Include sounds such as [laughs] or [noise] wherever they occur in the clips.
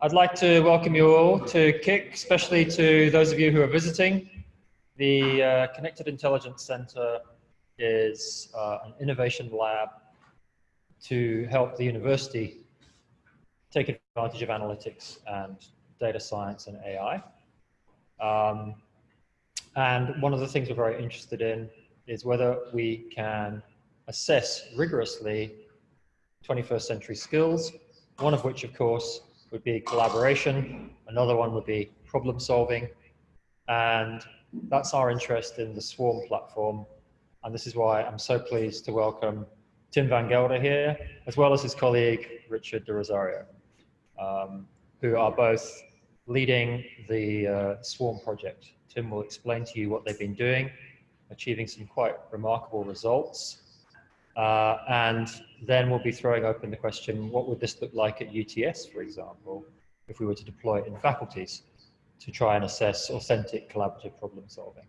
I'd like to welcome you all to KIC, especially to those of you who are visiting. The uh, Connected Intelligence Center is uh, an innovation lab to help the university take advantage of analytics and data science and AI. Um, and one of the things we're very interested in is whether we can assess rigorously 21st century skills, one of which, of course, would be collaboration. Another one would be problem solving. And that's our interest in the Swarm platform. And this is why I'm so pleased to welcome Tim Van Gelder here, as well as his colleague, Richard de Rozario, um, who are both leading the uh, Swarm project. Tim will explain to you what they've been doing, achieving some quite remarkable results. Uh, and then we'll be throwing open the question, what would this look like at UTS, for example, if we were to deploy it in faculties to try and assess authentic collaborative problem solving.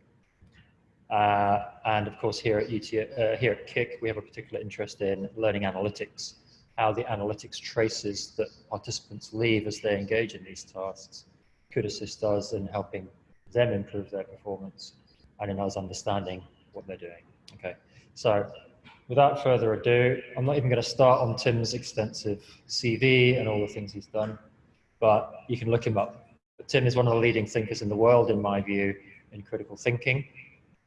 Uh, and of course, here at, UT, uh, here at KIC, we have a particular interest in learning analytics, how the analytics traces that participants leave as they engage in these tasks could assist us in helping them improve their performance and in us understanding what they're doing. Okay, so without further ado, I'm not even going to start on Tim's extensive CV and all the things he's done, but you can look him up. But Tim is one of the leading thinkers in the world, in my view, in critical thinking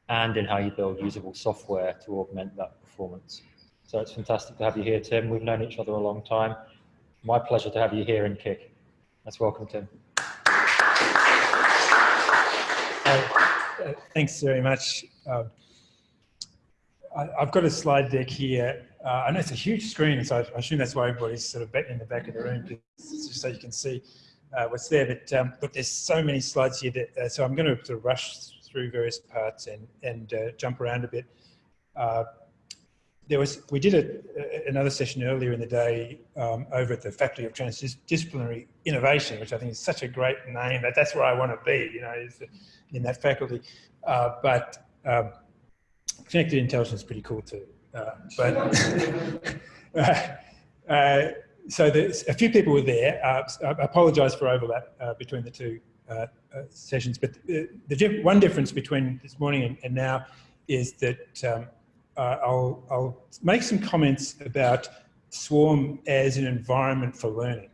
and in how you build usable software to augment that performance. So it's fantastic to have you here, Tim. We've known each other a long time. My pleasure to have you here in Kick. Let's welcome Tim. Uh, thanks very much. Uh, I, have got a slide deck here. Uh, I know it's a huge screen, so I, assume that's why everybody's sort of in the back of the room, just so you can see uh, what's there. But um, look, there's so many slides here, that, uh, so I'm going to sort of rush through various parts and, and uh, jump around a bit. Uh, there was, we did a, another session earlier in the day um, over at the Faculty of Transdisciplinary Innovation, which I think is such a great name. That that's where I want to be, you know, in that faculty. Uh, but um, connected intelligence is pretty cool too. Uh, but [laughs] uh, uh, so there's a few people were there. Uh, I apologise for overlap uh, between the two uh, sessions, but the, the one difference between this morning and, and now is that um, I'll, I'll make some comments about Swarm as an environment for learning.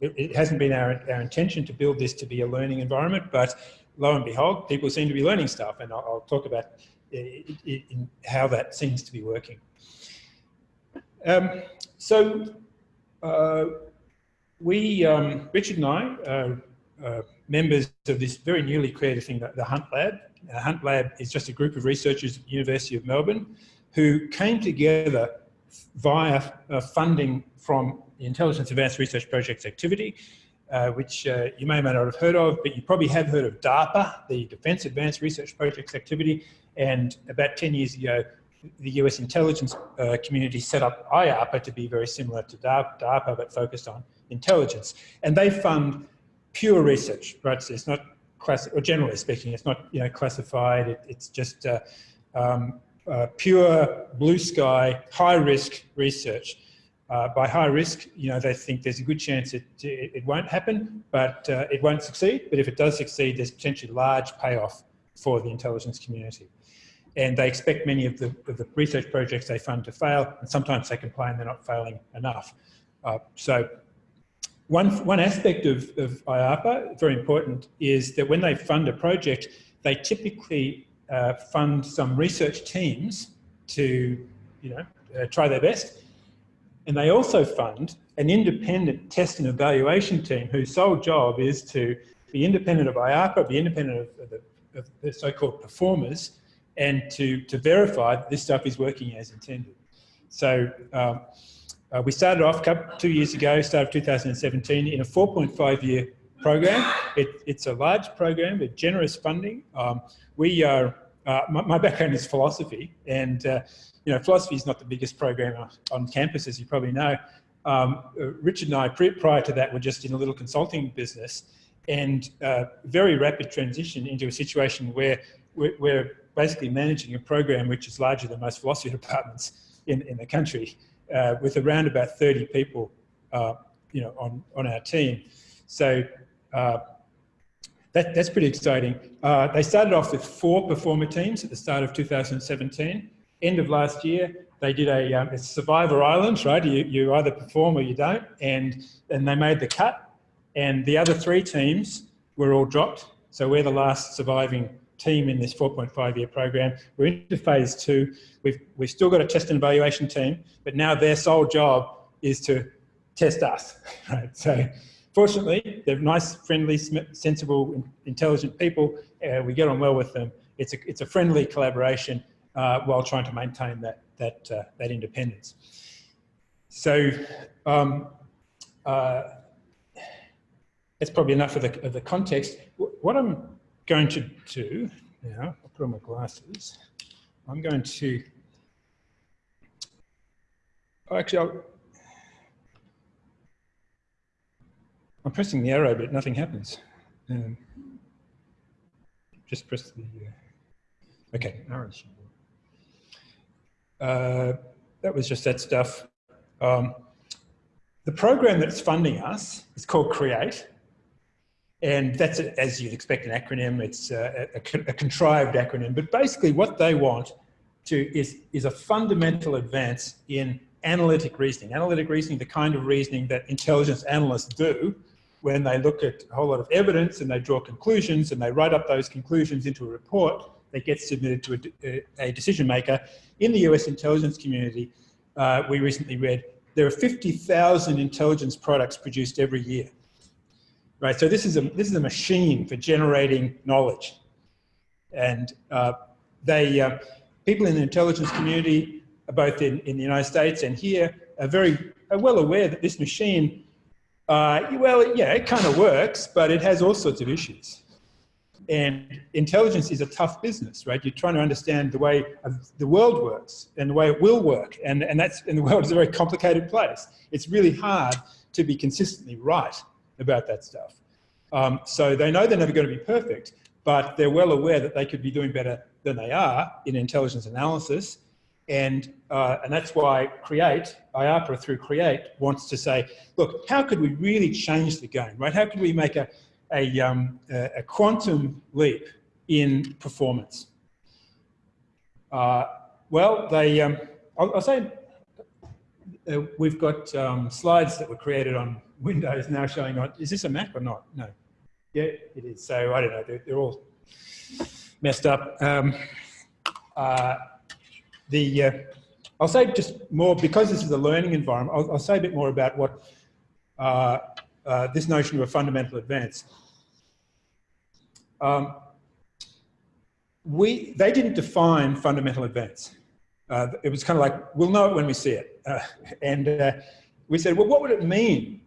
It, it hasn't been our, our intention to build this to be a learning environment, but lo and behold, people seem to be learning stuff, and I'll, I'll talk about in how that seems to be working. Um, so uh, we, um, Richard and I, are uh, members of this very newly created thing, the Hunt Lab. The Hunt Lab is just a group of researchers at the University of Melbourne who came together via uh, funding from the Intelligence Advanced Research Projects activity, uh, which uh, you may or may not have heard of, but you probably have heard of DARPA, the Defence Advanced Research Projects activity, and about 10 years ago, the US intelligence uh, community set up IARPA to be very similar to DARPA, but focused on intelligence. And they fund pure research, right? So it's not or generally speaking, it's not you know classified. It, it's just uh, um, uh, pure blue sky, high risk research. Uh, by high risk, you know, they think there's a good chance it, it, it won't happen, but uh, it won't succeed. But if it does succeed, there's potentially large payoff for the intelligence community and they expect many of the, of the, research projects they fund to fail, and sometimes they complain they're not failing enough. Uh, so one, one aspect of, of IARPA, very important, is that when they fund a project, they typically uh, fund some research teams to you know, uh, try their best. And they also fund an independent test and evaluation team whose sole job is to be independent of IARPA, be independent of, of the, of the so-called performers, and to, to verify that this stuff is working as intended. So um, uh, we started off couple, two years ago, start of 2017, in a 4.5 year program. It, it's a large program with generous funding. Um, we are, uh, my, my, background is philosophy and uh, you know, philosophy is not the biggest program on, campus, as you probably know. Um, uh, Richard and I, prior to that, were just in a little consulting business and uh, very rapid transition into a situation where we're basically managing a program which is larger than most philosophy [laughs] departments in, in the country, uh, with around about 30 people, uh, you know, on, on our team. So uh, that, that's pretty exciting. Uh, they started off with four performer teams at the start of 2017. End of last year, they did a, um, a Survivor Island, right? You, you either perform or you don't, and, and they made the cut. And the other three teams were all dropped. So we're the last surviving team in this 4.5 year program. We're into phase two. We've, we've still got a test and evaluation team, but now their sole job is to test us, [laughs] right? So fortunately, they're nice, friendly, sensible, intelligent people. Uh, we get on well with them. It's a, it's a friendly collaboration uh, while trying to maintain that, that, uh, that independence. So um, uh, that's probably enough of the, of the context. What I'm going to do now, I'll put on my glasses. I'm going to, oh, actually, I'll, I'm pressing the arrow, but nothing happens. Um, just press the, uh, okay, arrows. Uh, that was just that stuff. Um, the program that's funding us is called CREATE. And that's, a, as you'd expect, an acronym. It's a, a, a, contrived acronym. But basically what they want to is, is a fundamental advance in analytic reasoning. Analytic reasoning, the kind of reasoning that intelligence analysts do when they look at a whole lot of evidence and they draw conclusions and they write up those conclusions into a report that gets submitted to a, a decision maker. In the US intelligence community, uh, we recently read there are 50,000 intelligence products produced every year right? So this is a, this is a machine for generating knowledge. And uh, they, uh, people in the intelligence community, both in, in the United States and here, are very are well aware that this machine, uh, well, yeah, it kind of works, but it has all sorts of issues. And intelligence is a tough business, right? You're trying to understand the way the world works and the way it will work. And, and, that's, and the world is a very complicated place. It's really hard to be consistently right about that stuff. Um, so they know they're never going to be perfect, but they're well aware that they could be doing better than they are in intelligence analysis. And, uh, and that's why CREATE, IARPA through CREATE wants to say, look, how could we really change the game, right? How could we make a, a, um, a quantum leap in performance? Uh, well, they, um, I'll, I'll, say uh, we've got um, slides that were created on Windows now showing on, is this a Mac or not? No. Yeah, it is. So I don't know, they're, they're all messed up. Um, uh, the, uh, I'll say just more, because this is a learning environment, I'll, I'll say a bit more about what uh, uh this notion of a fundamental advance. Um, we, they didn't define fundamental advance. Uh, it was kind of like, we'll know it when we see it. Uh, and we said, well, what would it mean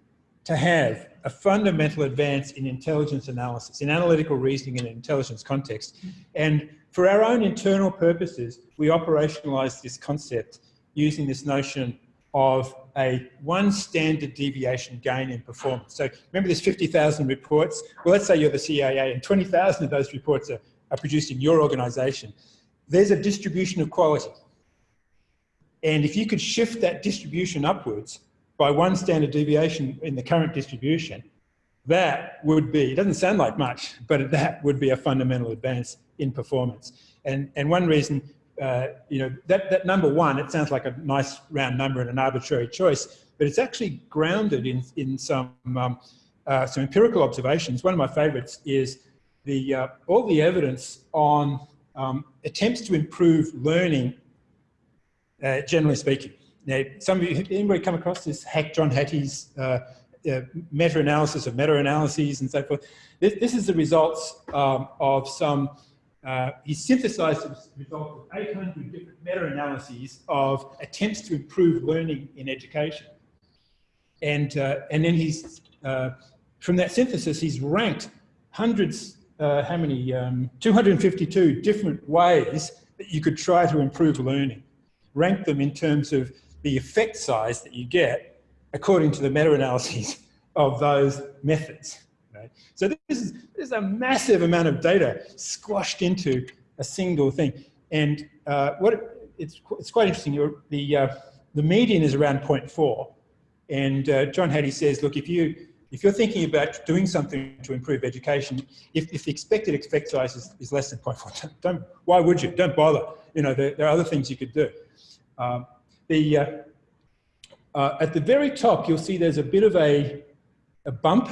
to have a fundamental advance in intelligence analysis, in analytical reasoning in an intelligence context. And for our own internal purposes, we operationalized this concept using this notion of a one standard deviation gain in performance. So remember there's 50,000 reports? Well, let's say you're the CIA and 20,000 of those reports are, are produced in your organization. There's a distribution of quality. And if you could shift that distribution upwards, by one standard deviation in the current distribution, that would be, it doesn't sound like much, but that would be a fundamental advance in performance. And, and one reason, uh, you know, that, that number one, it sounds like a nice round number and an arbitrary choice, but it's actually grounded in, in some, um, uh, some empirical observations. One of my favorites is the, uh, all the evidence on um, attempts to improve learning, uh, generally speaking. Now, some of you, anybody come across this Hack John Hattie's uh, uh, meta-analysis of meta-analyses and so forth? This, this is the results um, of some, uh, he synthesized the results of 800 different meta-analyses of attempts to improve learning in education. And, uh, and then he's, uh, from that synthesis, he's ranked hundreds, how many, um, 252 different ways that you could try to improve learning. Rank them in terms of the effect size that you get according to the meta-analyses [laughs] of those methods. Right? So this is, this is a massive amount of data squashed into a single thing. And uh, what it, it's, it's quite interesting. the, uh, the median is around 0.4. And uh, John Hattie says, look, if you if you're thinking about doing something to improve education, if, if the expected effect size is, is less than 0.4, don't, why would you? Don't bother. You know, there, there are other things you could do. Um, the, uh, uh, at the very top, you'll see there's a bit of a, a bump,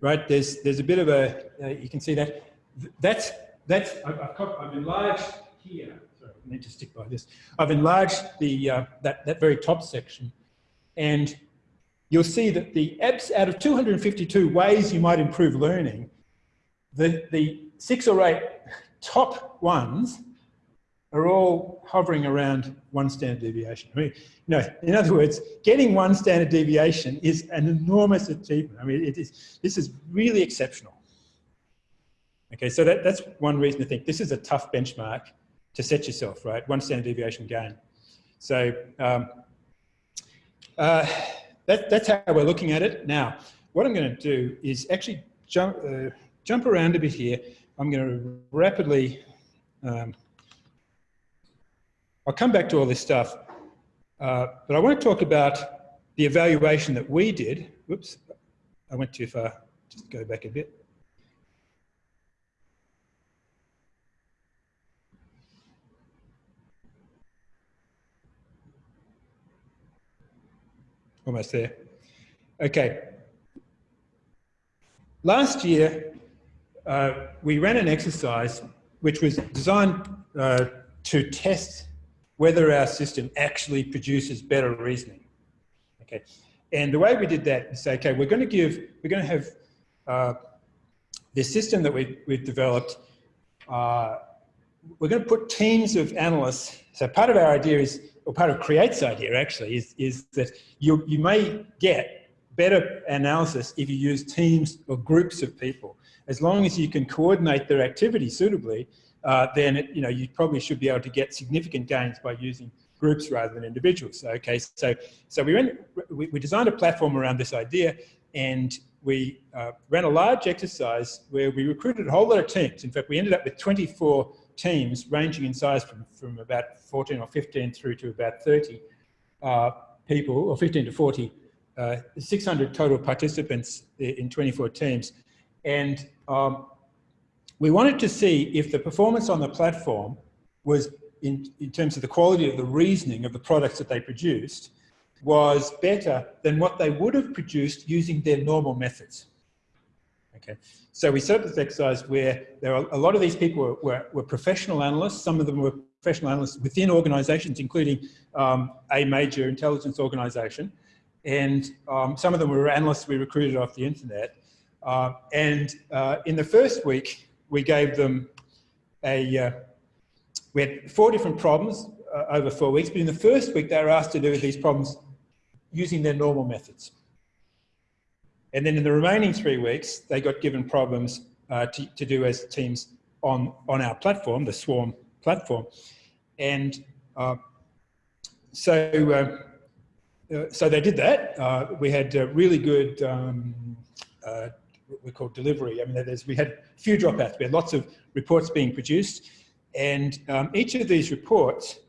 right? There's, there's a bit of a, uh, you can see that. That's, that's I've, I've, I've enlarged here. Sorry, I need to stick by this. I've enlarged the, uh, that, that very top section and you'll see that the out of 252 ways you might improve learning, the, the six or eight top ones are all hovering around one standard deviation. I mean, you know, in other words, getting one standard deviation is an enormous achievement. I mean, it is, this is really exceptional. Okay, so that, that's one reason to think this is a tough benchmark to set yourself, right? One standard deviation gain. So um, uh, that, that's how we're looking at it. Now, what I'm going to do is actually jump, uh, jump around a bit here. I'm going to rapidly, um, I'll come back to all this stuff, uh, but I want to talk about the evaluation that we did. Whoops, I went too far. Just go back a bit. Almost there. Okay. Last year, uh, we ran an exercise which was designed uh, to test whether our system actually produces better reasoning. Okay. And the way we did that is say, okay, we're going to give, we're going to have uh, this system that we, we've developed, uh, we're going to put teams of analysts. So part of our idea is or part of Create's idea actually, is, is that you, you may get better analysis if you use teams or groups of people. As long as you can coordinate their activity suitably, uh, then it, you know you probably should be able to get significant gains by using groups rather than individuals. Okay, so so we went we, we designed a platform around this idea, and we uh, ran a large exercise where we recruited a whole lot of teams. In fact, we ended up with 24 teams ranging in size from, from about 14 or 15 through to about 30 uh, people, or 15 to 40, uh, 600 total participants in 24 teams. And um, we wanted to see if the performance on the platform was, in, in terms of the quality of the reasoning of the products that they produced, was better than what they would have produced using their normal methods. Okay, so we set up this exercise where there are a lot of these people were, were, were professional analysts. Some of them were professional analysts within organizations, including um, a major intelligence organization. And um, some of them were analysts we recruited off the internet. Uh, and uh, in the first week, we gave them a, uh, we had four different problems uh, over four weeks, but in the first week, they were asked to do these problems using their normal methods. And then in the remaining three weeks, they got given problems uh, to, to, do as teams on, on our platform, the Swarm platform. And uh, so, uh, uh so they did that. Uh, we had really good, um, uh, what we call delivery. I mean, we had few dropouts. We had lots of reports being produced. And um, each of these reports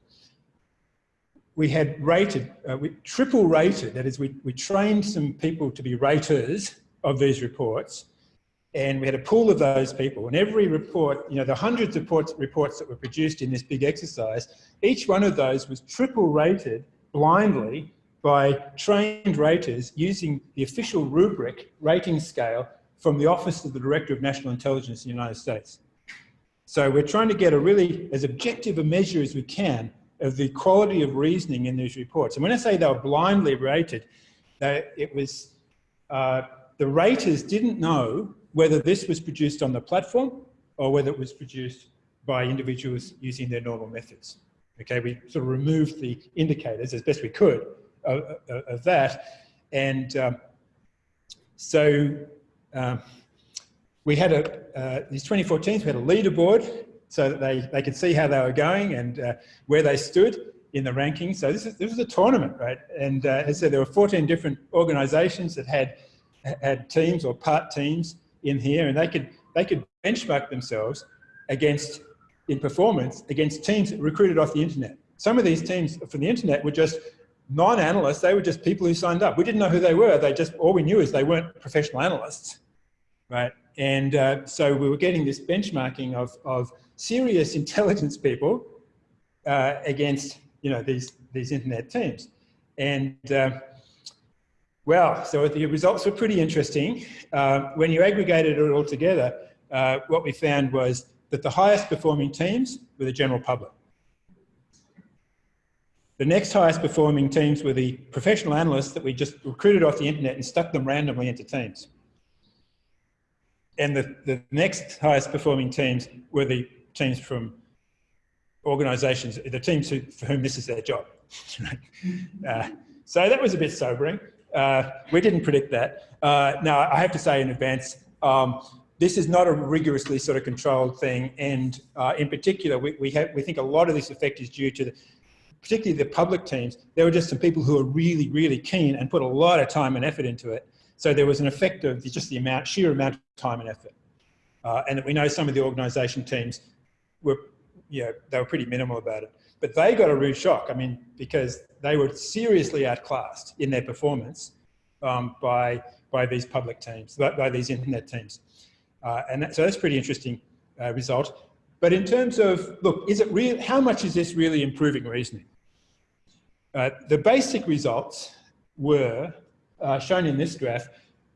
we had rated, uh, we triple rated, that is we, we trained some people to be raters of these reports and we had a pool of those people and every report, you know, the hundreds of reports, reports that were produced in this big exercise, each one of those was triple rated blindly by trained raters using the official rubric rating scale from the Office of the Director of National Intelligence in the United States. So we're trying to get a really as objective a measure as we can of the quality of reasoning in these reports. And when I say they were blindly rated, they, it was, uh, the raters didn't know whether this was produced on the platform or whether it was produced by individuals using their normal methods. Okay, we sort of removed the indicators as best we could of, of, of that. And um, so um, we had a, uh, these 2014, we had a leaderboard so that they, they could see how they were going and uh, where they stood in the rankings. So this, is, this was a tournament, right? And uh, as I said, there were 14 different organizations that had, had teams or part teams in here and they could, they could benchmark themselves against, in performance, against teams recruited off the internet. Some of these teams from the internet were just non-analysts, they were just people who signed up. We didn't know who they were. They just, all we knew is they weren't professional analysts, right? And uh, so we were getting this benchmarking of, of serious [laughs] intelligence people uh, against, you know, these, these internet teams. And uh, well, so the results were pretty interesting. Uh, when you aggregated it all together, uh, what we found was that the highest performing teams were the general public. The next highest performing teams were the professional analysts that we just recruited off the internet and stuck them randomly into teams. And the, the next highest performing teams were the teams from organisations, the teams who, for whom this is their job. [laughs] uh, so that was a bit sobering. Uh, we didn't predict that. Uh, now, I have to say in advance, um, this is not a rigorously sort of controlled thing. And uh, in particular, we, we, have, we think a lot of this effect is due to the, particularly the public teams, there were just some people who were really, really keen and put a lot of time and effort into it. So there was an effect of just the amount, sheer amount of time and effort. Uh, and that we know some of the organisation teams were, you know, they were pretty minimal about it. But they got a rude shock, I mean, because they were seriously outclassed in their performance um, by, by these public teams, by, by these internet teams. Uh, and that, so that's pretty interesting uh, result. But in terms of, look, is it real, how much is this really improving reasoning? Uh, the basic results were uh, shown in this graph.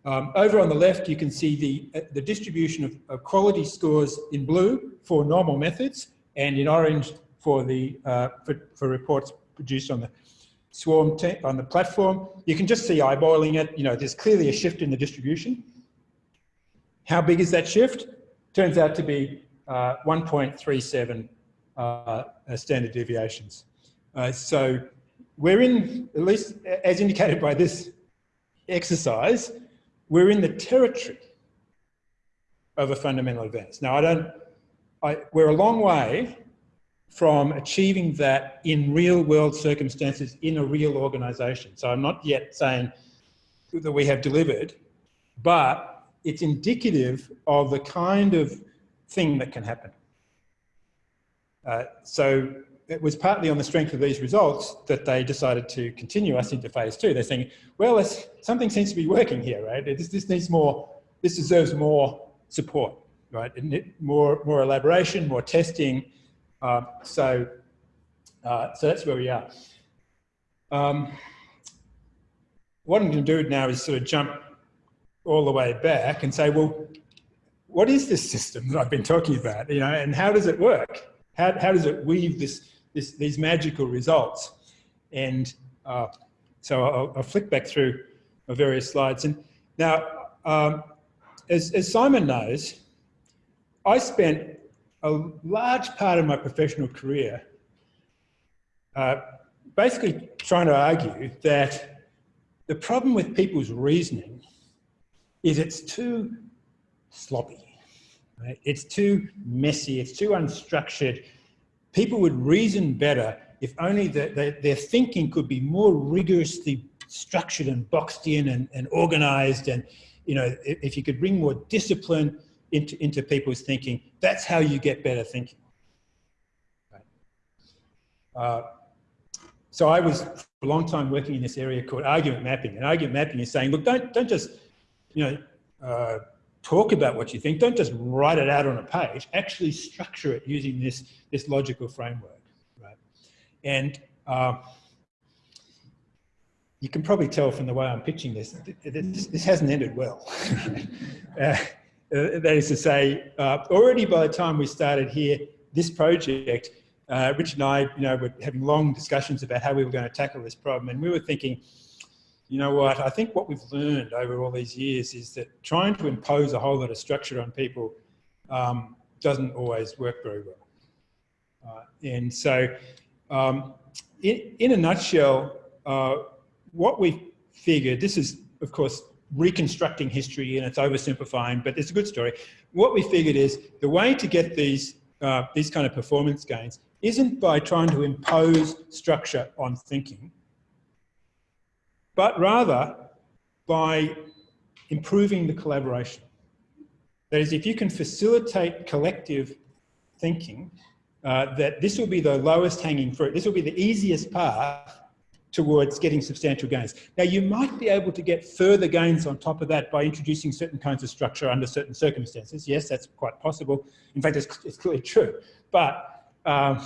Um, over on the left, you can see the, uh, the distribution of, of, quality scores in blue for normal methods and in orange for the uh, for, for, reports produced on the swarm on the platform. You can just see eyeballing it. You know, there's clearly a shift in the distribution. How big is that shift? Turns out to be uh, 1.37 uh, standard deviations. so we're in, at least as indicated by this exercise, we're in the territory of a fundamental advance. Now, I don't, I, we're a long way from achieving that in real world circumstances in a real organization. So I'm not yet saying that we have delivered, but it's indicative of the kind of thing that can happen. Uh, so it was partly on the strength of these results that they decided to continue us into phase two. They're saying, well, something seems to be working here, right? This, this needs more, this deserves more support, right? More, more elaboration, more testing. Uh, so, uh, so that's where we are. Um, what I'm going to do now is sort of jump all the way back and say, well, what is this system that I've been talking about, you know, and how does it work? How, how does it weave this this, these magical results. And uh, so I'll, I'll, flick back through my various slides. And now, um, as, as Simon knows, I spent a large part of my professional career uh, basically trying to argue that the problem with people's reasoning is it's too sloppy. Right? It's too messy, it's too unstructured, people would reason better if only the, the, their thinking could be more rigorously structured and boxed in and, and organized and you know if, you could bring more discipline into, into people's thinking that's how you get better thinking right. uh, so I was for a long time working in this area called argument mapping and argument mapping is saying look don't don't just you know uh, talk about what you think. Don't just write it out on a page. Actually structure it using this, this logical framework, right? And uh, you can probably tell from the way I'm pitching this, this, this hasn't ended well. [laughs] uh, that is to say, uh, already by the time we started here, this project, uh, Rich and I, you know, were having long discussions about how we were going to tackle this problem. And we were thinking, you know what, I think what we've learned over all these years is that trying to impose a whole lot of structure on people um, doesn't always work very well. Uh, and so um, in, in, a nutshell, uh, what we figured, this is of course reconstructing history and it's oversimplifying, but it's a good story. What we figured is the way to get these, uh, these kind of performance gains isn't by trying to impose structure on thinking, but rather by improving the collaboration. That is, if you can facilitate collective thinking, uh, that this will be the lowest hanging fruit. This will be the easiest path towards getting substantial gains. Now, you might be able to get further gains on top of that by introducing certain kinds of structure under certain circumstances. Yes, that's quite possible. In fact, it's, it's clearly true. But um,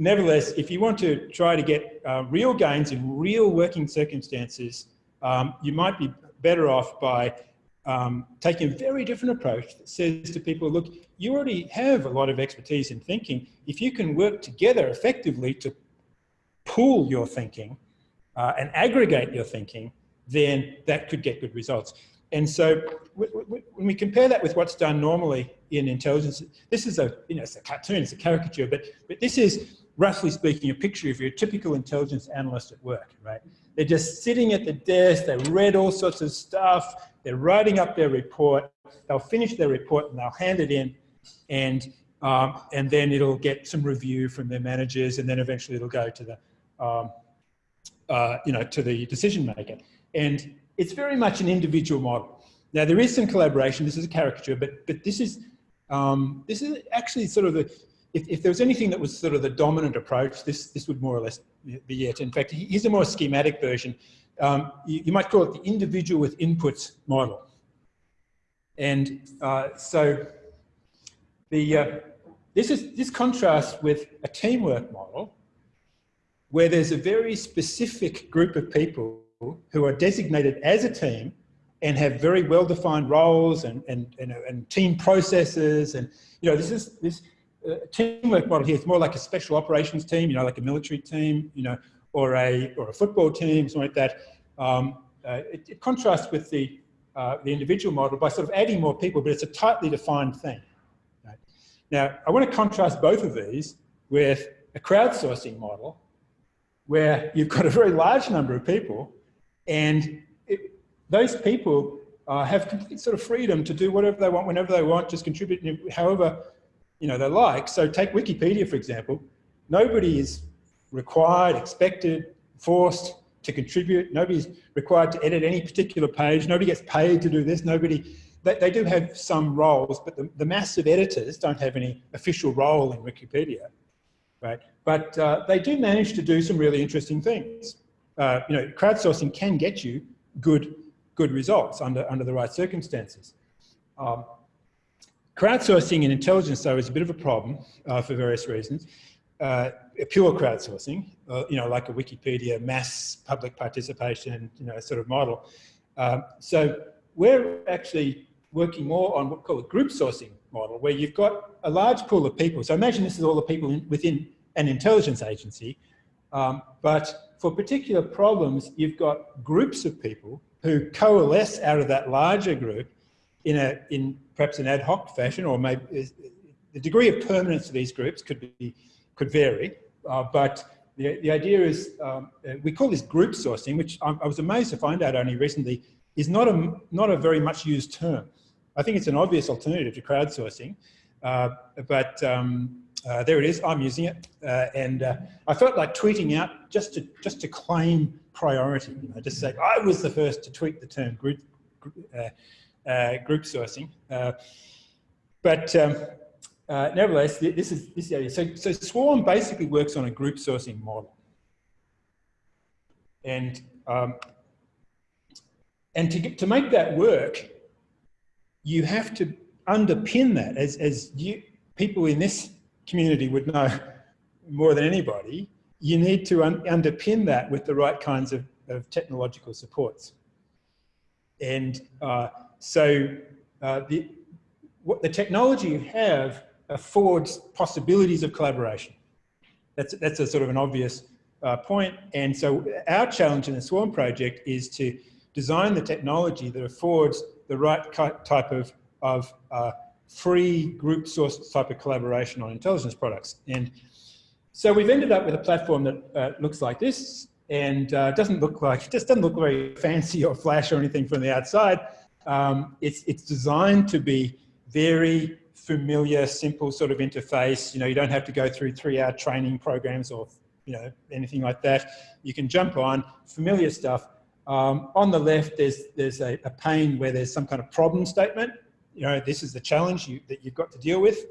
nevertheless, if you want to try to get uh, real gains in real working circumstances, um, you might be better off by um, taking a very different approach that says to people, look, you already have a lot of expertise in thinking. If you can work together effectively to pool your thinking, uh, and aggregate your thinking, then that could get good results. And so when we compare that with what's done normally in intelligence, this is a, you know, it's a cartoon, it's a caricature, but, but this is, roughly speaking, a picture of your typical intelligence analyst at work, right? They're just sitting at the desk, they read all sorts of stuff, they're writing up their report, they'll finish their report and they'll hand it in, and, um, and then it'll get some review from their managers, and then eventually it'll go to the, um, uh, you know, to the decision maker. And it's very much an individual model. Now there is some collaboration. This is a caricature, but but this is um, this is actually sort of the if, if there was anything that was sort of the dominant approach, this this would more or less be it. In fact, here's a more schematic version. Um, you, you, might call it the individual with inputs model. And uh, so the uh, this is this contrasts with a teamwork model where there's a very specific group of people who are designated as a team and have very well-defined roles and, and, and, and, team processes. And, you know, this is, this teamwork model here is more like a special operations team, you know, like a military team, you know, or a, or a football team, something like that. Um, uh, it, it, contrasts with the, uh, the individual model by sort of adding more people, but it's a tightly defined thing. Right? Now, I want to contrast both of these with a crowdsourcing model, where you've got a very large number of people and it, those people uh, have complete sort of freedom to do whatever they want, whenever they want, just contribute however you know, they like. So take Wikipedia, for example. Nobody is required, expected, forced to contribute. Nobody's required to edit any particular page. Nobody gets paid to do this. Nobody, they, they do have some roles, but the, the massive editors don't have any official role in Wikipedia right? But uh, they do manage to do some really interesting things. Uh, you know, crowdsourcing can get you good, good results under, under the right circumstances. Um, crowdsourcing in intelligence, though, is a bit of a problem uh, for various reasons. Uh, pure crowdsourcing, uh, you know, like a Wikipedia mass public participation, you know, sort of model. Um, so we're actually working more on what we call a group sourcing model, where you've got a large pool of people. So imagine this is all the people in, within an intelligence agency, um, but for particular problems, you've got groups of people who coalesce out of that larger group in a in perhaps an ad hoc fashion, or maybe the degree of permanence of these groups could be could vary, uh, but the, the idea is, um, we call this group sourcing, which I, I was amazed to find out only recently, is not a, not a very much used term. I think it's an obvious alternative to crowdsourcing, uh, but um, uh, there it is. I'm using it, uh, and uh, I felt like tweeting out just to just to claim priority. You know, just say I was the first to tweet the term group uh, uh, group sourcing. but um, nevertheless, this is this idea. So, so Swarm basically works on a group sourcing model, and um, and to get, to make that work, you have to underpin that as, as you, people in this community would know [laughs] more than anybody, you need to un underpin that with the right kinds of, of technological supports. And uh, so uh, the, what the technology you have affords possibilities of collaboration. That's, that's a sort of an obvious uh, point. And so our challenge in the Swarm project is to design the technology that affords the right type of, of uh, free group source type of collaboration on intelligence products. And so we've ended up with a platform that uh, looks like this and uh, doesn't look like, [laughs] just doesn't look very fancy or flash or anything from the outside. Um, it's, it's designed to be very familiar, simple sort of interface. You know, you don't have to go through three hour training programs or, you know, anything like that. You can jump on familiar stuff um, on the left, there's, there's a, a, pane where there's some kind of problem statement. You know, this is the challenge you, that you've got to deal with.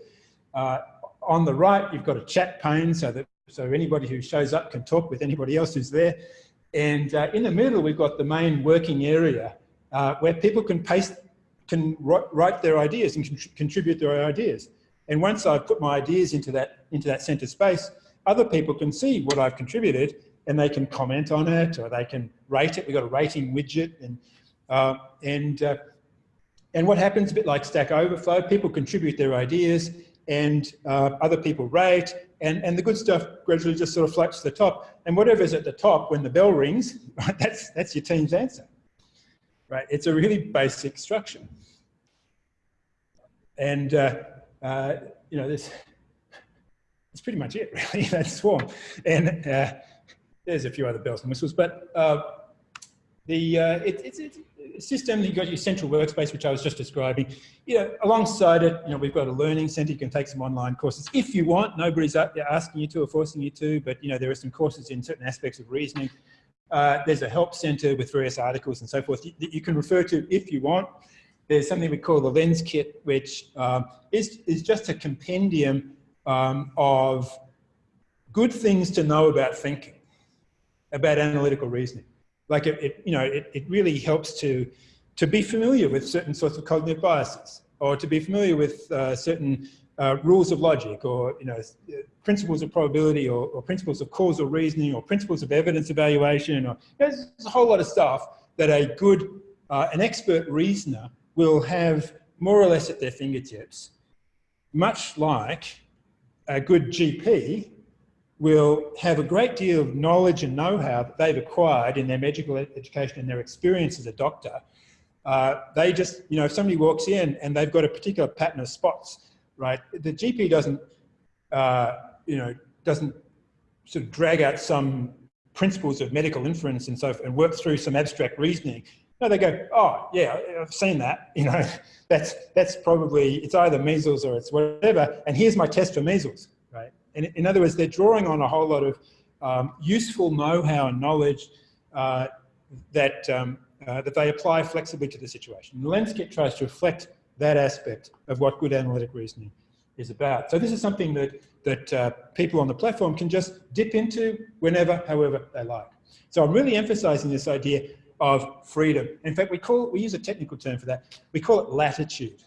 Uh, on the right, you've got a chat pane so that so anybody who shows up can talk with anybody else who's there. And uh, in the middle, we've got the main working area uh, where people can paste, can write their ideas and contribute their ideas. And once I've put my ideas into that, into that center space, other people can see what I've contributed and they can comment on it or they can rate it. We've got a rating widget and, uh, and, uh, and what happens a bit like Stack Overflow, people contribute their ideas and uh, other people rate and, and the good stuff gradually just sort of floats to the top. And whatever's at the top when the bell rings, right, [laughs] that's, that's your team's answer. Right? It's a really basic structure. And, uh, uh, you know, this, that's pretty much it, [laughs] really, that's Swarm. And uh, there's a few other bells and whistles, but uh, the, uh, it, it's, it's a system, you've got your central workspace, which I was just describing. You know, alongside it, you know, we've got a learning center. You can take some online courses if you want. Nobody's asking you to or forcing you to, but, you know, there are some courses in certain aspects of reasoning. Uh, there's a help center with various articles and so forth that you can refer to if you want. There's something we call the Lens Kit, which um, is, is just a compendium um, of good things to know about thinking, about analytical reasoning. Like it, it you know, it, it really helps to, to be familiar with certain sorts of cognitive biases or to be familiar with uh, certain uh, rules of logic or, you know, principles of probability or, or, principles of causal reasoning or principles of evidence evaluation or there's a whole lot of stuff that a good, uh, an expert reasoner will have more or less at their fingertips, much like a good GP will have a great deal of knowledge and know-how that they've acquired in their medical education and their experience as a doctor. Uh, they just, you know, if somebody walks in and they've got a particular pattern of spots, right, the GP doesn't, uh, you know, doesn't sort of drag out some principles of medical inference and so and work through some abstract reasoning. No, they go, oh yeah, I've seen that. [laughs] You know, that's that's probably it's either measles or it's whatever. And here's my test for measles in, in other words, they're drawing on a whole lot of um, useful know-how and knowledge uh, that, um, uh, that they apply flexibly to the situation. The lens kit tries to reflect that aspect of what good analytic reasoning is about. So this is something that, that uh, people on the platform can just dip into whenever, however they like. So I'm really emphasizing this idea of freedom. In fact, we call we use a technical term for that. We call it latitude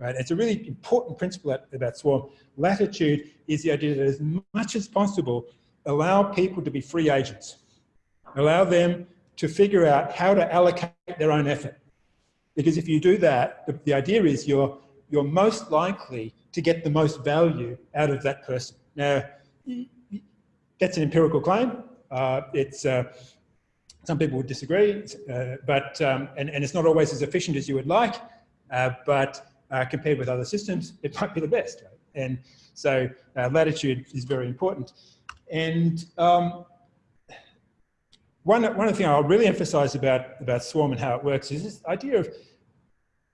right? It's a really important principle about Swarm. Latitude is the idea that as much as possible, allow people to be free agents. Allow them to figure out how to allocate their own effort. Because if you do that, the, the idea is you're, you're most likely to get the most value out of that person. Now, that's an empirical claim. Uh, it's, uh, some people would disagree, uh, but, um, and, and it's not always as efficient as you would like, uh, but uh, compared with other systems, it might be the best. Right? And so uh, latitude is very important. And um, one, one of the things I'll really emphasize about, about Swarm and how it works is this idea of,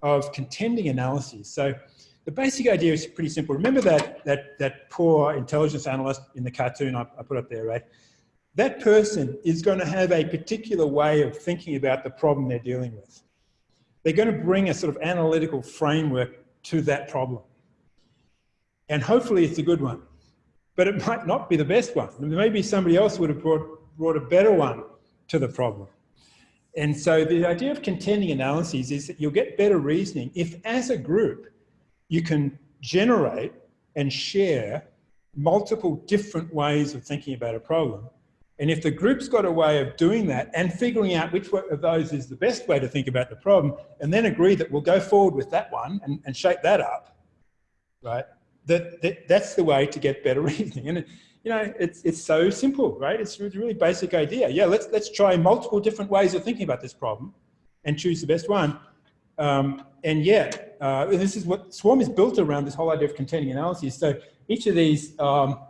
of contending analyses. So the basic idea is pretty simple. Remember that, that, that poor intelligence analyst in the cartoon I, I put up there, right? That person is going to have a particular way of thinking about the problem they're dealing with they're going to bring a sort of analytical framework to that problem. And hopefully it's a good one, but it might not be the best one. Maybe somebody else would have brought, brought a better one to the problem. And so the idea of contending analyses is that you'll get better reasoning if as a group you can generate and share multiple different ways of thinking about a problem and if the group's got a way of doing that and figuring out which of those is the best way to think about the problem, and then agree that we'll go forward with that one and, and shape that up, right? That, that, that's the way to get better [laughs] reasoning. And, you know, it's, it's so simple, right? It's a really basic idea. Yeah, let's, let's try multiple different ways of thinking about this problem and choose the best one. Um, and yet, uh, this is what Swarm is built around, this whole idea of contending analyses. So each of these um,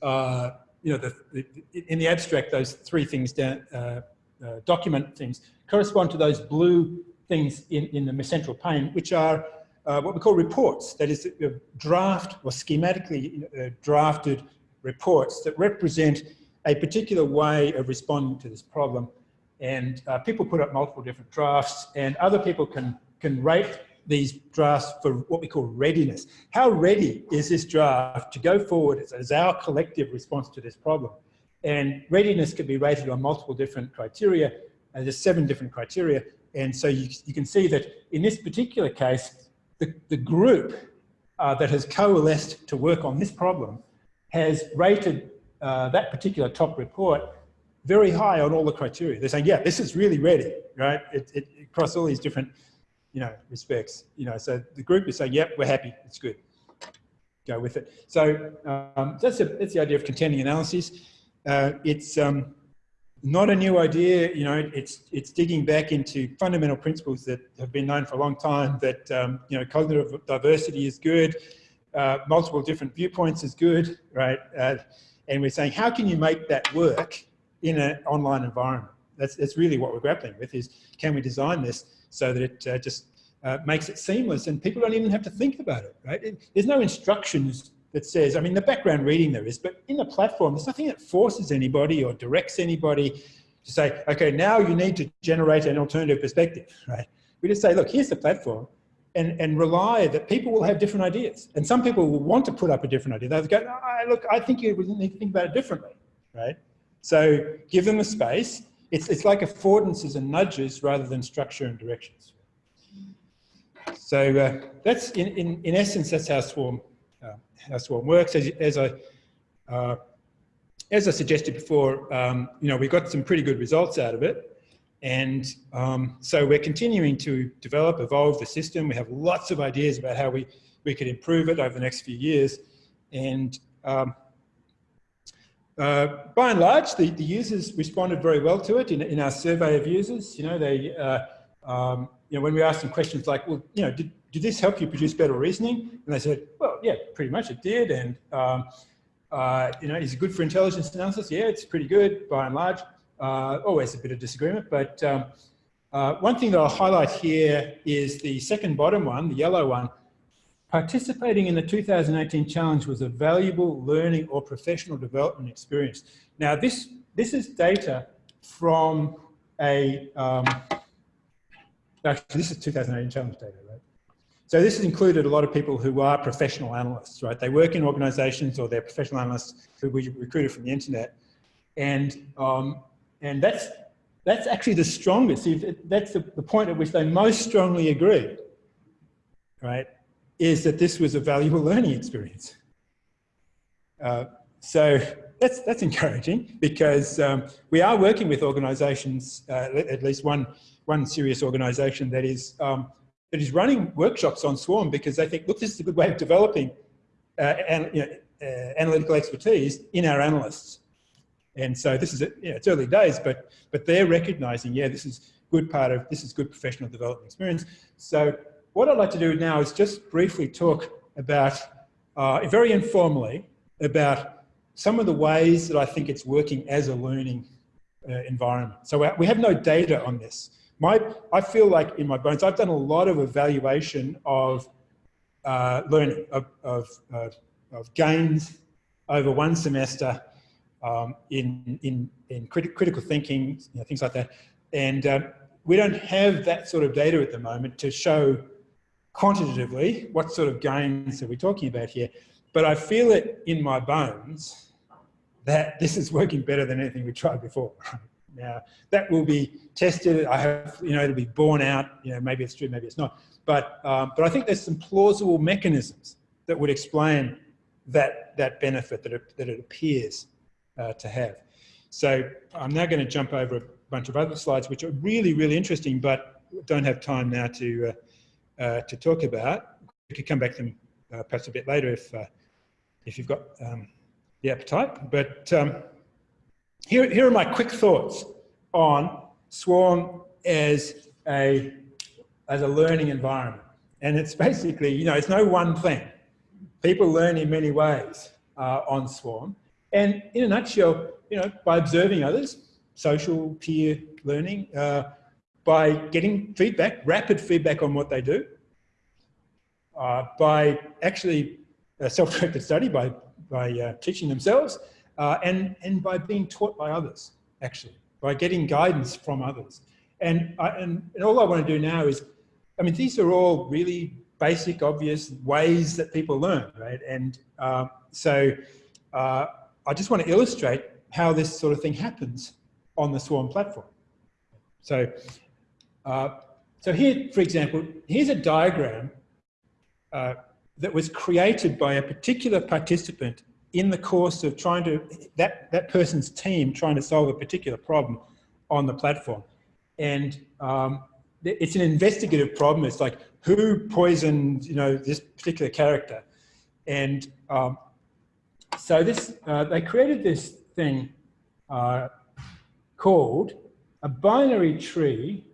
uh, you know, the, the, in the abstract, those three things, down, uh, uh, document things, correspond to those blue things in, in the central pane, which are uh, what we call reports, that is uh, draft or schematically drafted reports that represent a particular way of responding to this problem. And uh, people put up multiple different drafts and other people can, can rate these drafts for what we call readiness. How ready is this draft to go forward as, as our collective response to this problem? And readiness can be rated on multiple different criteria. And there's seven different criteria. And so you, you can see that in this particular case, the, the group uh, that has coalesced to work on this problem has rated uh, that particular top report very high on all the criteria. They're saying, yeah, this is really ready, right? It, it, across all these different, you know, respects, you know, so the group is saying, yep, we're happy, it's good. Go with it. So um, that's, a, that's the idea of contending analysis. Uh, it's um, not a new idea, you know, it's, it's digging back into fundamental principles that have been known for a long time that, um, you know, cognitive diversity is good, uh, multiple different viewpoints is good, right? Uh, and we're saying, how can you make that work in an online environment? That's, that's really what we're grappling with is, can we design this so that it uh, just uh, makes it seamless and people don't even have to think about it, right? It, there's no instructions that says, I mean, the background reading there is, but in the platform, there's nothing that forces anybody or directs anybody to say, okay, now you need to generate an alternative perspective, right? We just say, look, here's the platform and, and rely that people will have different ideas. And some people will want to put up a different idea. They'll go, oh, look, I think you need to think about it differently, right? So give them a space. It's, it's like affordances and nudges rather than structure and directions. So uh, that's, in, in, in essence, that's how Swarm uh, how Swarm works. As, as I uh, as I suggested before, um, you know, we got some pretty good results out of it. And um, so we're continuing to develop, evolve the system. We have lots of ideas about how we, we could improve it over the next few years. And um, uh, by and large, the, the users responded very well to it in, in our survey of users. You know, they, uh, um, you know, when we asked them questions like, well, you know, did, did this help you produce better reasoning? And they said, well, yeah, pretty much it did. And, um, uh, you know, is it good for intelligence analysis? Yeah, it's pretty good by and large. Uh, always a bit of disagreement, but um, uh, one thing that I'll highlight here is the second bottom one, the yellow one. Participating in the 2018 challenge was a valuable learning or professional development experience. Now, this, this is data from a, um, actually, this is 2018 challenge data, right? So this has included a lot of people who are professional analysts, right? They work in organizations or they're professional analysts who we recruited from the internet. And, um, and that's, that's actually the strongest. That's the, point at which they most strongly agree, right? Is that this was a valuable learning experience. Uh, so that's, that's encouraging because um, we are working with organizations, uh, at least one, one serious organization that is um, that is running workshops on Swarm because they think, look, this is a good way of developing uh, you know, uh, analytical expertise in our analysts. And so this is, you it's early days, but, but they're recognizing, yeah, this is good part of, this is good professional development experience. So what I'd like to do now is just briefly talk about, uh, very informally, about some of the ways that I think it's working as a learning uh, environment. So we have no data on this my, I feel like in my bones, I've done a lot of evaluation of uh, learning, of, of, uh, of, gains over one semester um, in, in, in criti critical thinking, you know, things like that. And uh, we don't have that sort of data at the moment to show quantitatively what sort of gains are we talking about here. But I feel it in my bones that this is working better than anything we tried before. [laughs] Now, that will be tested. I have, you know, it'll be borne out. You know, maybe it's true, maybe it's not. But, um, but I think there's some plausible mechanisms that would explain that, that benefit that it, that it appears uh, to have. So I'm now going to jump over a bunch of other slides, which are really, really interesting, but don't have time now to, uh, uh, to talk about. We could come back to them uh, perhaps a bit later if, uh, if you've got um, the appetite. But um, here, here are my quick thoughts on Swarm as a, as a learning environment. And it's basically, you know, it's no one thing. People learn in many ways uh, on Swarm. And in a nutshell, you know, by observing others, social peer learning, uh, by getting feedback, rapid feedback on what they do, uh, by actually self-directed study, by, by uh, teaching themselves, uh, and, and by being taught by others, actually, by getting guidance from others. And, I, and, and all I want to do now is, I mean, these are all really basic, obvious ways that people learn, right? And uh, so uh, I just want to illustrate how this sort of thing happens on the Swarm platform. So, uh, so here, for example, here's a diagram uh, that was created by a particular participant in the course of trying to, that, that person's team trying to solve a particular problem on the platform. And um, it's an investigative problem. It's like, who poisoned, you know, this particular character? And um, so this, uh, they created this thing uh, called a binary tree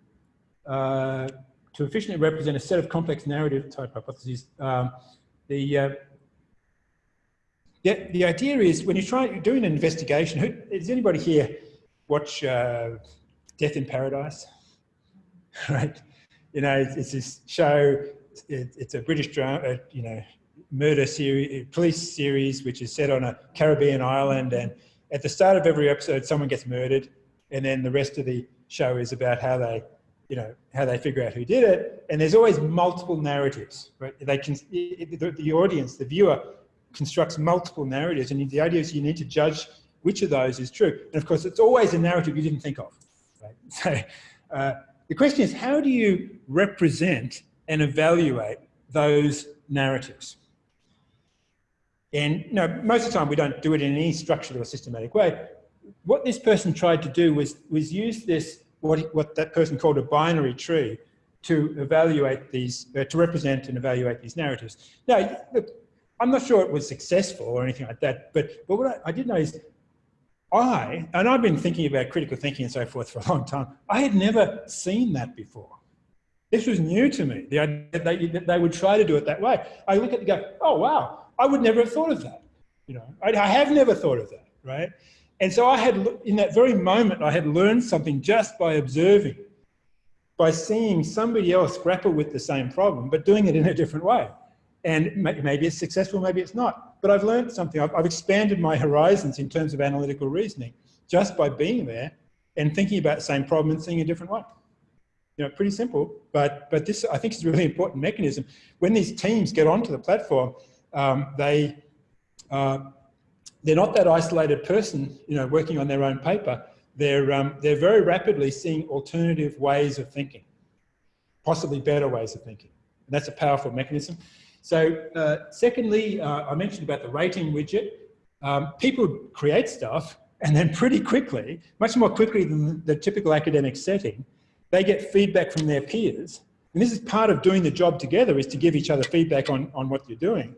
uh, to efficiently represent a set of complex narrative type hypotheses. Um, the, uh, the, the idea is when you try doing an investigation, who, does anybody here watch uh, Death in Paradise? [laughs] right? You know, it's, it's this show, it, it's a British drama, uh, you know, murder series, eh, police series, which is set on a Caribbean island. And at the start of every episode, someone gets murdered. And then the rest of the show is about how they, you know, how they figure out who did it. And there's always multiple narratives, right? They can, eh, eh, the, the audience, the viewer constructs multiple narratives. And the idea is you need to judge which of those is true. And of course, it's always a narrative you didn't think of, right? [laughs] So uh, the question is, how do you represent and evaluate those narratives? And you know, most of the time we don't do it in any structured or systematic way. What this person tried to do was, was use this, what, what that person called a binary tree, to evaluate these, uh, to represent and evaluate these narratives. Now, look, I'm not sure it was successful or anything like that, but, but what I, I did know is I, and I've been thinking about critical thinking and so forth for a long time, I had never seen that before. This was new to me, the idea that they, that they would try to do it that way. I look at it and go, oh, wow, I would never have thought of that. You know, I, I have never thought of that, right? And so I had, in that very moment, I had learned something just by observing, by seeing somebody else grapple with the same problem, but doing it in a different way. And maybe it's successful, maybe it's not. But I've learned something. I've, I've expanded my horizons in terms of analytical reasoning just by being there and thinking about the same problem and seeing a different way. You know, pretty simple, but, but this I think is a really important mechanism. When these teams get onto the platform, um, they, uh, they're not that isolated person, you know, working on their own paper. They're, um, they're very rapidly seeing alternative ways of thinking, possibly better ways of thinking. And that's a powerful mechanism. So uh, secondly, uh, I mentioned about the rating widget. Um, people create stuff and then pretty quickly, much more quickly than the typical academic setting, they get feedback from their peers. And this is part of doing the job together is to give each other feedback on, on what you're doing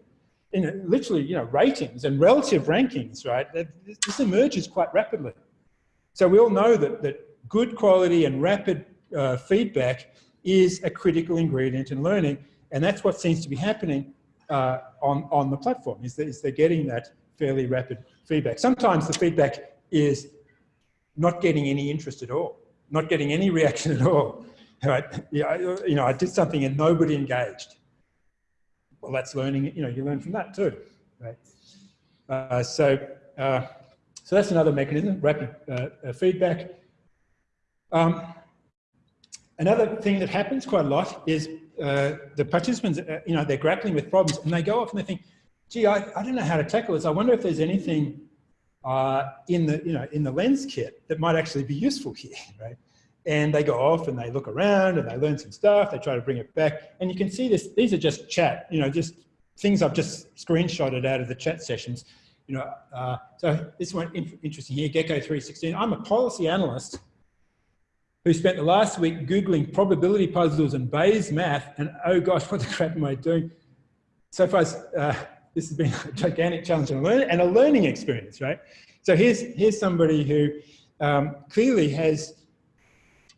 you know, literally, you know, ratings and relative rankings, right? This emerges quite rapidly. So we all know that, that good quality and rapid uh, feedback is a critical ingredient in learning. And that's what seems to be happening uh, on, on the platform, is that is they're getting that fairly rapid feedback. Sometimes the feedback is not getting any interest at all, not getting any reaction at all. [laughs] Right? Yeah, you know, I did something and nobody engaged well, that's learning, you know, you learn from that too, right? Uh, so, uh, so that's another mechanism, rapid uh, uh, feedback. Um, another thing that happens quite a lot is uh, the participants, uh, you know, they're grappling with problems and they go off and they think, gee, I, I don't know how to tackle this. I wonder if there's anything in the, you know, in the lens kit that might actually be useful here, [laughs] right? And they go off and they look around and they learn some stuff, they try to bring it back. And you can see this, these are just chat, you know, just things I've just screenshotted out of the chat sessions. You know, uh, so this one interesting here, Gecko 316. I'm a policy analyst who spent the last week Googling probability puzzles and Bayes math and oh gosh, what the crap am I doing? So far, uh, this has been a gigantic challenge and a, learn and a learning experience, right? So here's, here's somebody who um, clearly has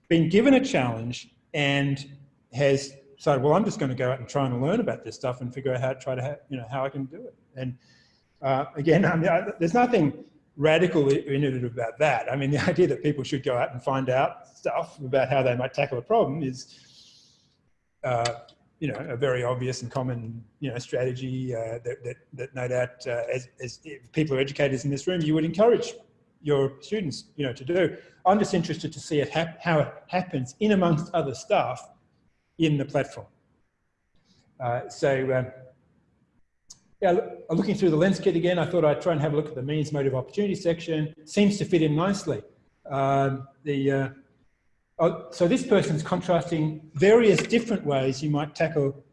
been given a challenge and has decided, well, I'm just going to go out and try and learn about this stuff and figure out how to try to, you know, how I can do it. And uh, again, [laughs] I mean, I, there's nothing radical innovative about that. I mean, the [laughs] idea that people should go out and find out stuff about how they might tackle a problem is, uh, you know, a very obvious and common, you know, strategy uh, that, that, that no doubt, uh, as, as people are educators in this room, you would encourage your students, you know, to do. I'm just interested to see it how it happens in amongst other stuff in the platform. Uh, so, um, yeah, looking through the lens kit again, I thought I'd try and have a look at the means motive opportunity section. Seems to fit in nicely. Um, the, uh, oh, so this person's contrasting various different ways you might tackle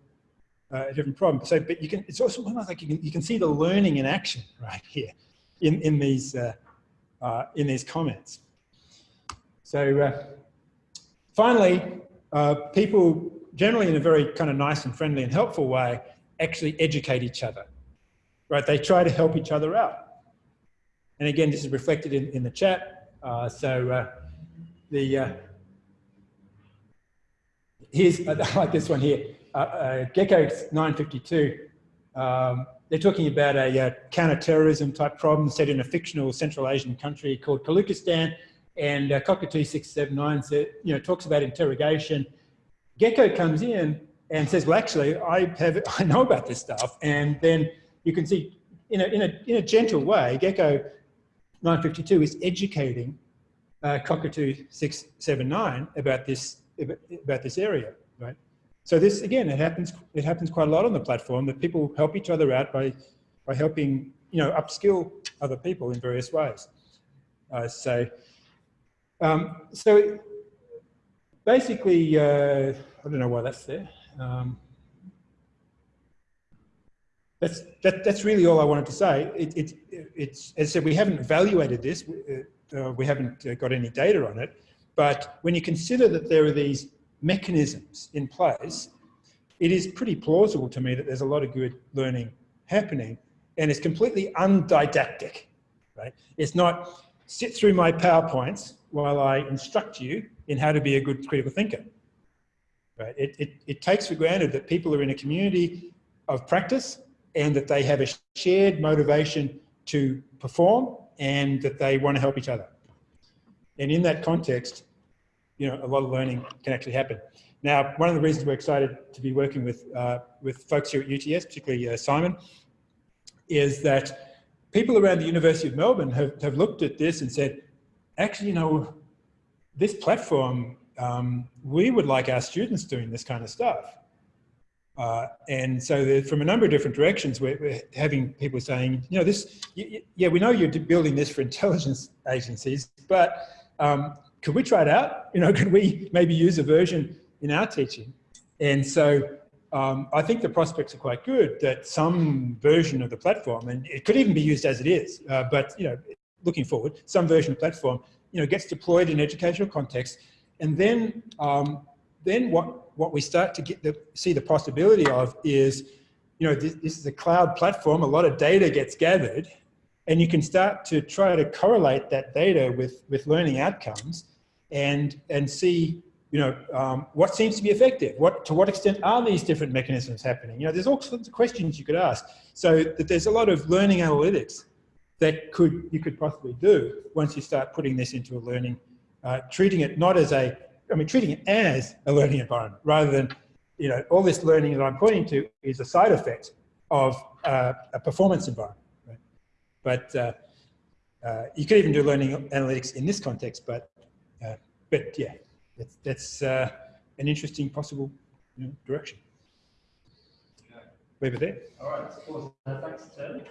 uh, a different problem. So, but you can, it's also almost like you can, you can see the learning in action right here in, in these, uh, uh, in these comments. So uh, finally, uh, people generally in a very kind of nice and friendly and helpful way actually educate each other, right? They try to help each other out. And again, this is reflected in, in the chat. Uh, so uh, the, uh, here's, [laughs] I like this one here, uh, uh, Gecko 952. Um, they're talking about a uh, counter-terrorism type problem set in a fictional Central Asian country called Kalukistan. And uh, Cockatoo 679 said, you know, talks about interrogation. Gecko comes in and says, well, actually, I have, [laughs] I know about this stuff. And then you can see in a, in a, in a gentle way, Gecko 952 is educating uh, Cockatoo 679 about this, about this area, right? So this, again, it happens, it happens quite a lot on the platform that people help each other out by, by helping, you know, upskill other people in various ways. Uh, so, um, so basically, uh, I don't know why that's there. Um, that's, that, that's really all I wanted to say. It, it, it's, as I said, we haven't evaluated this. Uh, we haven't uh, got any data on it. But when you consider that there are these mechanisms in place, it is pretty plausible to me that there's a lot of good learning happening and it's completely undidactic, right? It's not sit through my PowerPoints while I instruct you in how to be a good critical thinker, right? It, it, it takes for granted that people are in a community of practice and that they have a shared motivation to perform and that they want to help each other. And in that context, you know, a lot of learning can actually happen. Now, one of the reasons we're excited to be working with, uh, with folks here at UTS, particularly uh, Simon, is that people around the University of Melbourne have, have looked at this and said, actually, you know, this platform, um, we would like our students doing this kind of stuff. Uh, and so from a number of different directions, we're, we're having people saying, you know, this, yeah, we know you're building this for intelligence agencies, but um, could we try it out? [laughs] You know, could we maybe use a version in our teaching? And so um, I think the prospects are quite good that some version of the platform, and it could even be used as it is, uh, but, you know, looking forward, some version of platform, you know, gets deployed in educational context. And then, um, then what, what we start to get the, see the possibility of is, you know, this, this is a cloud platform, a lot of data gets gathered, and you can start to try to correlate that data with, with learning outcomes and, and see you know, um, what seems to be effective? What, to what extent are these different mechanisms happening? You know, there's all sorts of questions you could ask. So that there's a lot of learning analytics that could you could possibly do once you start putting this into a learning, uh, treating it not as a, I mean, treating it as a learning environment rather than, you know, all this learning that I'm pointing to is a side effect of uh, a performance environment. Right? But uh, uh you could even do learning analytics in this context, but, but yeah that's, that's uh, an interesting possible you know, direction. Leave it there. All right. Awesome. Thanks, Ted.